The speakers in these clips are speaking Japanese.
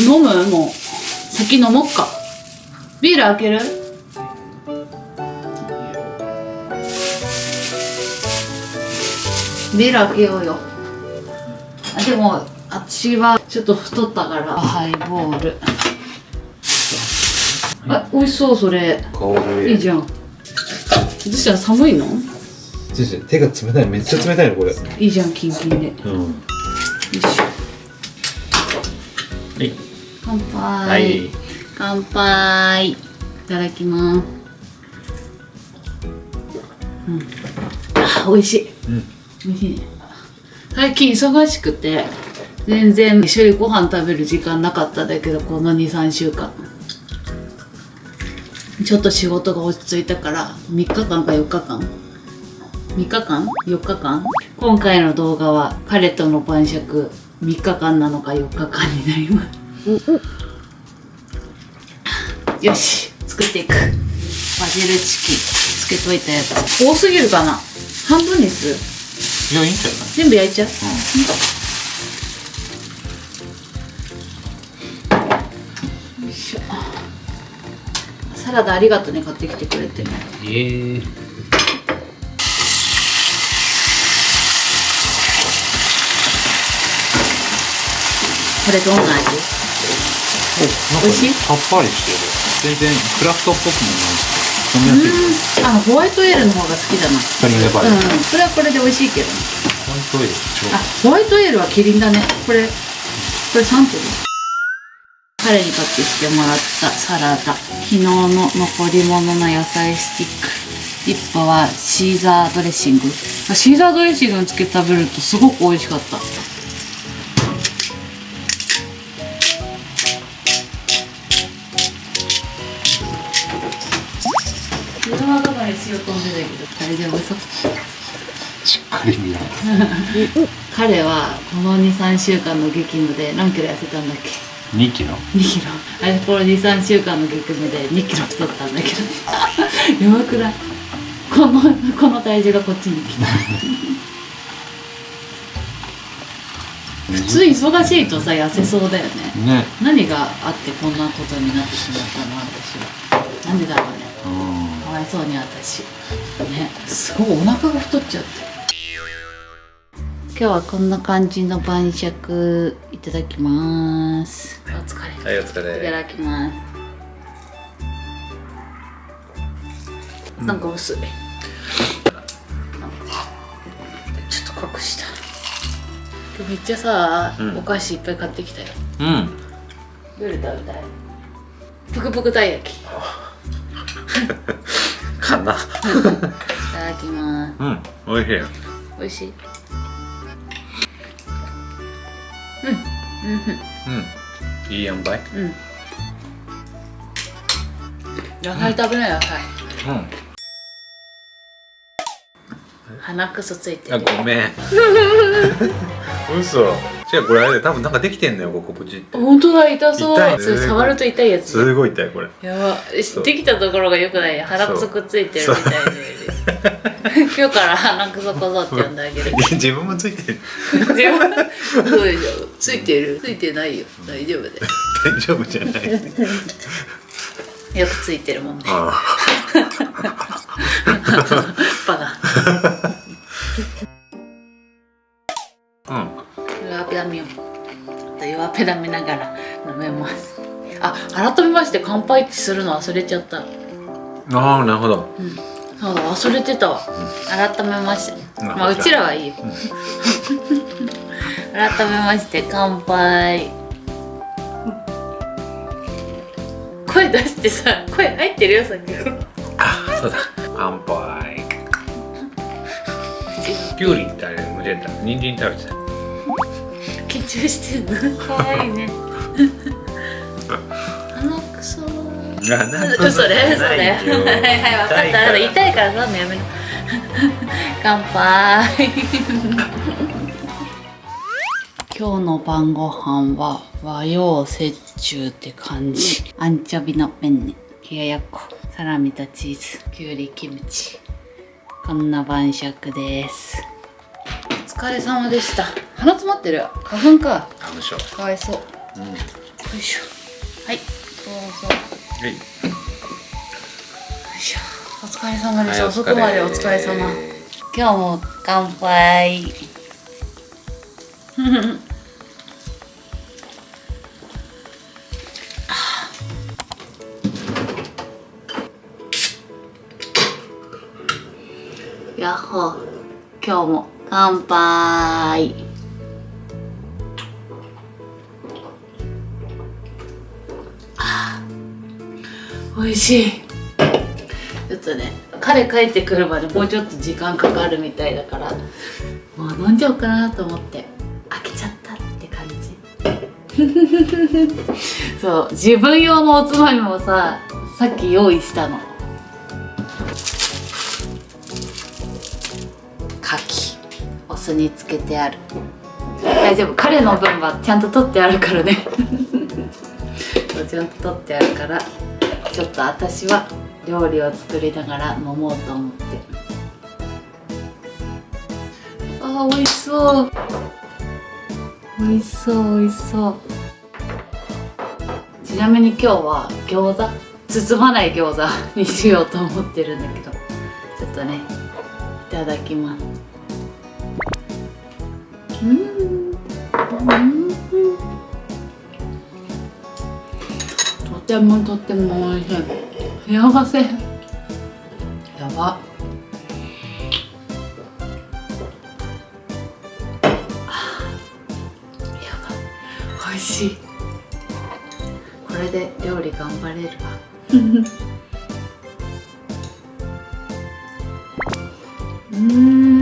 飲む？もう先飲もっか。ビール開ける？ビール開けようよ。あでも私はちょっと太ったから。ハイボール。あ美味しそうそれ。いいじゃん。どうしたら寒いの？手が冷たい。めっちゃ冷たいのこれ。いいじゃんキンキンで。ようん。いしょはい。乾杯、はい。乾杯。いただきます。うん。あ美味しい、うん。美味しいね。最近忙しくて全然一緒にご飯食べる時間なかったんだけどこの23週間。ちょっと仕事が落ち着いたから3日間か4日間。3日間 ?4 日間？今回の動画は彼との晩酌3日間なのか4日間になります。よし作っていく。バジルチキン。つけといたやつ。多すぎるかな。半分にする。いやいいんじゃない？全部焼いちゃう、よいしょ。サラダありがとうね買ってきてくれて。ええこれどんな味？美味しい？さっぱりしてる。全然クラフトっぽくもないしあのホワイトエールの方が好きだな。カリンレバーうん。うんこれはこれで美味しいけど。ねホワイトエール超あホワイトエールはキリンだね。これこれサントリー。彼に買ってきてもらったサラダ。昨日の残り物の野菜スティック。一歩はシーザードレッシング。あシーザードレッシングにつけて食べるとすごく美味しかった自分はどこに塩飛んでたけど大丈夫。そう。しっかり見ら彼はこの23週間の激務で何キロ。痩せたんだっけ2キロ。2キロあれこの23週間の激務で2キロ太ったんだけど。やばくない？このこの体重がこっちに来た。普通忙しいとさ痩せそうだよね。ね。何があってこんなことになってしまったの？私は。なんでだろうね。うん。かわいそうに私。ね。すごいお腹が太っちゃって。今日はこんな感じの晩酌いただきます。お疲れ。はいお疲いただきます。なんか薄い、ちょっと隠した。今日めっちゃさ、うん。お菓子いっぱい買ってきたよ。うん。どれ食べたい？ぷくぷくたい焼き。い かな。ただきます。うんおいしい美味しい。うんうんいい塩梅？うん。うん野菜食べない野菜。うん。鼻くそついてあるごめん。嘘じゃあこれあれ多分なんかできてんのよここプチって。本当だ痛そう。痛いそれ触ると痛いやつすごい痛いこれ。やば。そう。できたところがよくない？鼻くそくっついてるみたいで 今日から鼻くそこぞって呼んであげる。自分もついてる。自分そうでしょ。ついてる。ついてないよ。大丈夫だよ大丈夫じゃない。よくついてるもんね。あ バカ。あ弱ペダミを弱ペダみながら飲めます。あ改めまして乾杯するの忘れちゃった。うんああなるほど。うん。そうだ忘れてたわ、改めまして。うんまあうちらはいいよ、改めまして乾杯。声出してさ声入ってるよさっき。あそうだ。乾杯。きゅうりってあれ無理だ人参食べてた緊張してんの。可愛いね。鼻くそあなんか嘘ね嘘ねないよはいはい分かった。あなた痛いからさもうやめな乾杯。今日の晩ご飯は和洋折衷って感じ。アンチョビのペンネ冷ややっこ。サラミとチーズ。きゅうりキムチ。こんな晩酌です。お疲れ様でした。鼻詰まってる。花粉か。あむしょかわいそう。うんいしょ。はい。どうぞ。はい。よいしょ。お疲れ様です、はい遅くまでお疲れ様。今日も乾杯乾杯。あー美味しい。ちょっとね彼帰ってくるまでもうちょっと時間かかるみたいだからもう飲んじゃおうかなと思って開けちゃったって感じ。そう自分用のおつまみもささっき用意したの。につけてある。大丈夫。彼の分はちゃんと取ってあるからね。ちゃんと取ってあるからちょっと私は料理を作りながら飲もうと思って。あー美味しそう。美味しそう美味しそう。ちなみに今日は餃子包まない餃子にしようと思ってるんだけどちょっとねいただきますとてもとても美味しい。幸せやば。美味しい。これで料理頑張れるわ。うんうん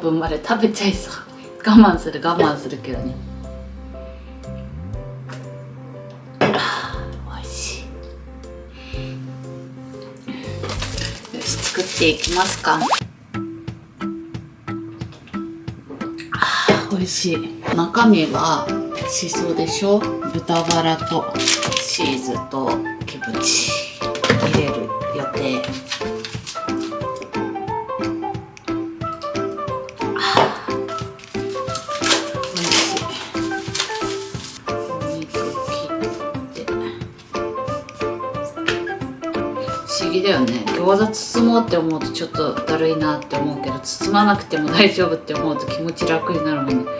分まで食べちゃいそう。我慢する我慢するけどね。あー美味しい。よし作っていきますか。あー美味しい。中身はしそでしょ。豚バラとチーズとキムチ。入れる予定。思議だよね。餃子包もうって思うとちょっとだるいなって思うけど包まなくても大丈夫って思うと気持ち楽になるもんね。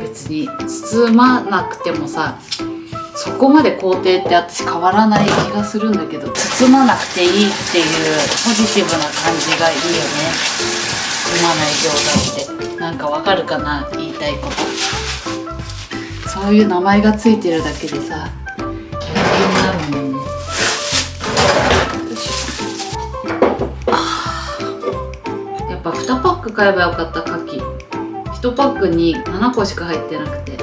別に包まなくてもさそこまで工程って私変わらない気がするんだけど包まなくていいっていうポジティブな感じがいいよね。包まない餃子って。なんかわかるかな？言いたいこと。そういう名前がついてるだけでさやる気になるもんね。買えばよかった牡蠣。1パックに7個しか入ってなくて。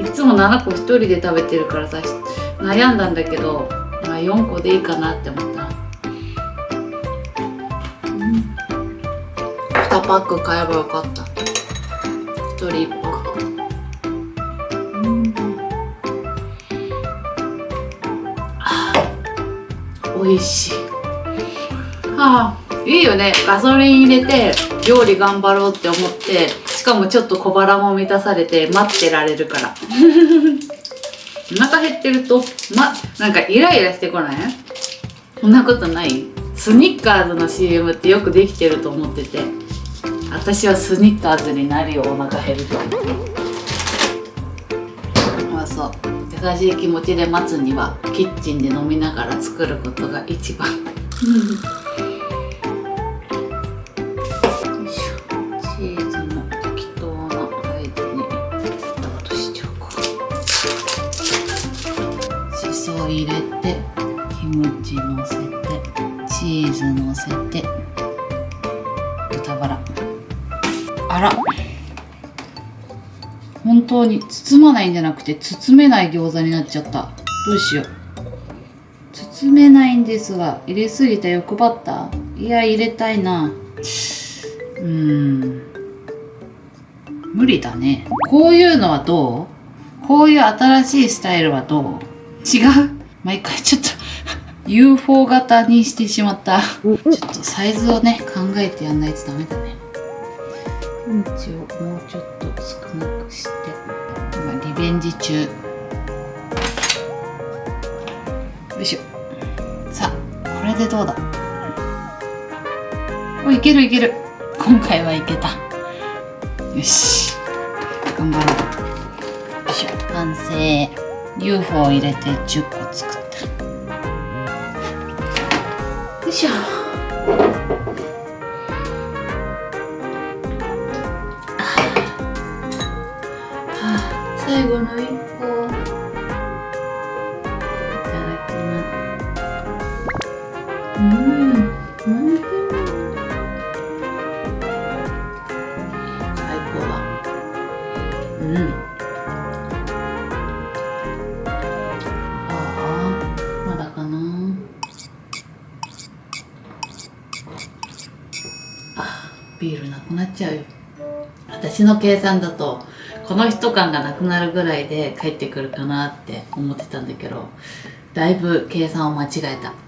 いつも7個1人で食べてるからさ悩んだんだけど、まあ、4個でいいかなって思った、うん、2パック買えばよかった。1人1パックうん。あ美味しい。はあ。いいよね。ガソリン入れて料理頑張ろうって思ってしかもちょっと小腹も満たされて待ってられるから。お腹減ってるとまなんかイライラしてこない？そんなことない？スニッカーズの CM ってよくできてると思ってて。私はスニッカーズになるよお腹減ると。まあそう。優しい気持ちで待つにはキッチンで飲みながら作ることが一番。当に包まないんじゃなくて包めない餃子になっちゃった。どうしよう。包めないんですが入れすぎた欲張った。いや入れたいな。うん。無理だね。こういうのはどう？こういう新しいスタイルはどう？違う？毎回ちょっと UFO 型にしてしまった。ちょっとサイズをね考えてやんないとダメだね。うンチをもうちょっと少なくして。ベンジ中。よいしょ。さあこれでどうだ？おいけるいける。今回はいけた。よし。頑張ろう。よいしょ。完成。UFO を入れて10個作った。よいしょ。ビールなくなっちゃうよ。私の計算だとこの人感がなくなるぐらいで帰ってくるかなって思ってたんだけどだいぶ計算を間違えた。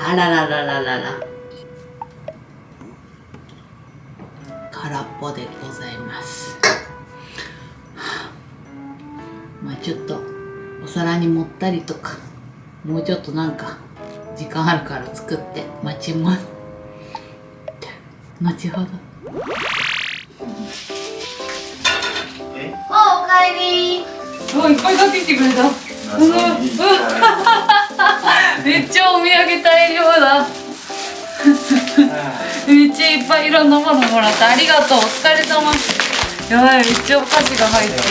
あらららららら。空っぽでございます。はあまあちょっとお皿に盛ったりとかもうちょっとなんか時間あるから作って待ちます。後ほど。え？あおかえり。おいっぱい買ってきてくれた めっちゃお土産大量だ。めっちゃいっぱいいろんなものもらったありがとう。お疲れ様。やばいめっちゃお菓子が入ってる。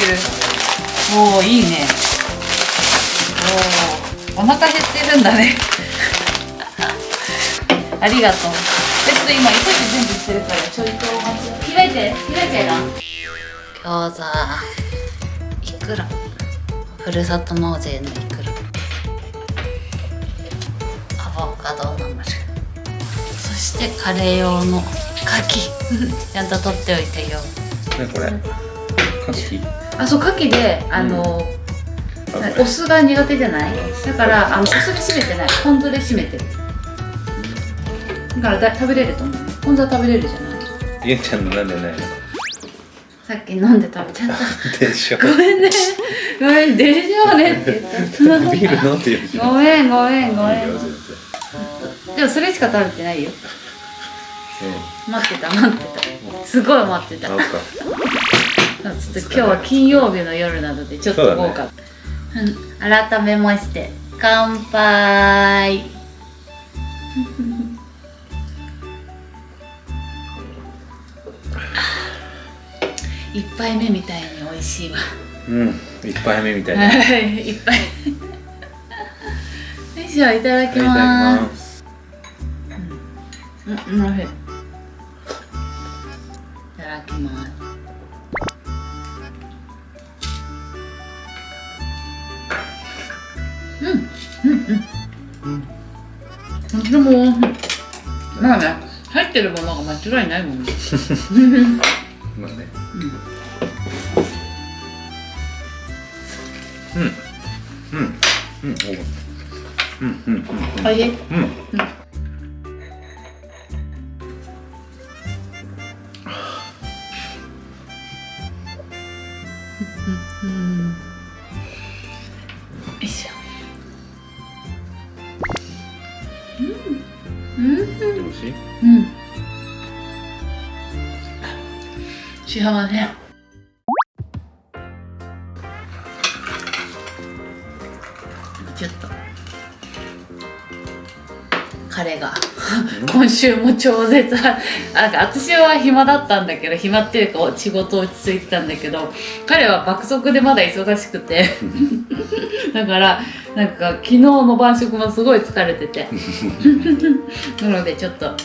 おおいいね。おおお腹減ってるんだね。ありがとう。えちょっと今急いで準備してるからちょいとお待ち。開いて開いちゃいな餃子。いくら？ふるさと納税のいくら？アボカドナムルそしてカレー用の牡蠣 ちゃんと取っておいてよ。ねこれ？カキ？あそう牡蠣であの、お酢が苦手じゃない？だからあのお酢で締めてない。ポン酢で締めてる。だからだ食べれると思う。ポン酢は食べれるじゃない？ちゃんのなんでないのさっき飲んで食べちゃった。でしょ。ごめんね。ごめんでしょうねって言った。ビール飲んでよごめんごめんごめん。でもそれしか食べてないよ。う待ってた待ってた。すごい待ってた。ちょっと今日は金曜日の夜なのでちょっと豪華、うん、改めまして乾杯一杯目みたいに美味しいわ。うん一杯目みたいな。はい いっぱいよいしょいただきいただきまますすうんおいしい。いただきます。うんうんうん。でもまあね入ってるものが間違いないもんね うん。うん。うん。うん。おうん。うん。うん。おいしいうん。うん。ちょっと。彼が。今週も超絶。なんか私は暇だったんだけど暇っていうか仕事落ち着いてたんだけど彼は爆速でまだ忙しくて。だからなんか昨日の晩食もすごい疲れてて。なのでちょっと今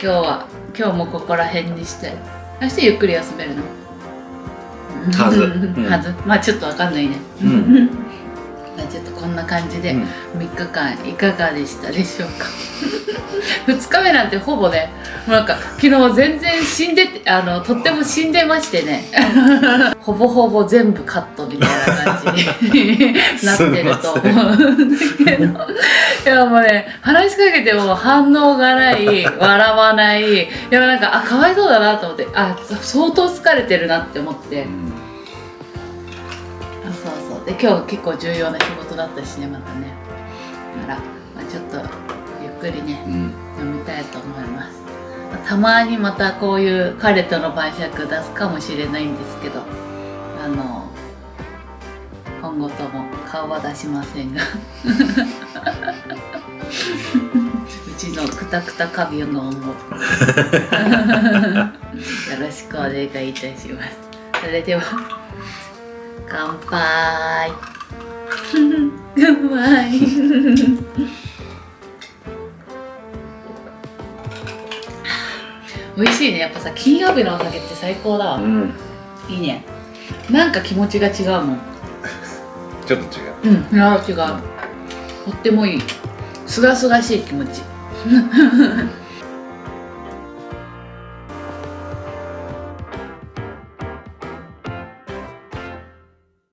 日は今日もここら辺にして。明日ゆっくり休めるの。はず。うん。はず。まあちょっとわかんないね、うん。まあちょっとこんな感じでうん。3日間いかがでしたでしょうか？2日目なんてほぼねもうなんか昨日全然死んでてあのとっても死んでましてね。ほぼほぼ全部カットみたいな感じになってると思うんだけど。いやもうね話しかけても反応がない笑わない。いやなんかあかわいそうだなと思ってあ相当疲れてるなって思って。うんで今日結構重要な仕事だったしねまたね。だから、まあ、ちょっとゆっくりねうん。飲みたいと思います。まあたまにまたこういう彼との晩酌出すかもしれないんですけどあの今後とも顔は出しませんが。うちのくたくたカビのも よろしくお願いいたします。それでは乾杯。うまい美味しいね。やっぱさ金曜日のお酒って最高だわ、うん。いいね。なんか気持ちが違うもん。ちょっと違う。うん。いや違う。とってもいい。すがすがしい気持ち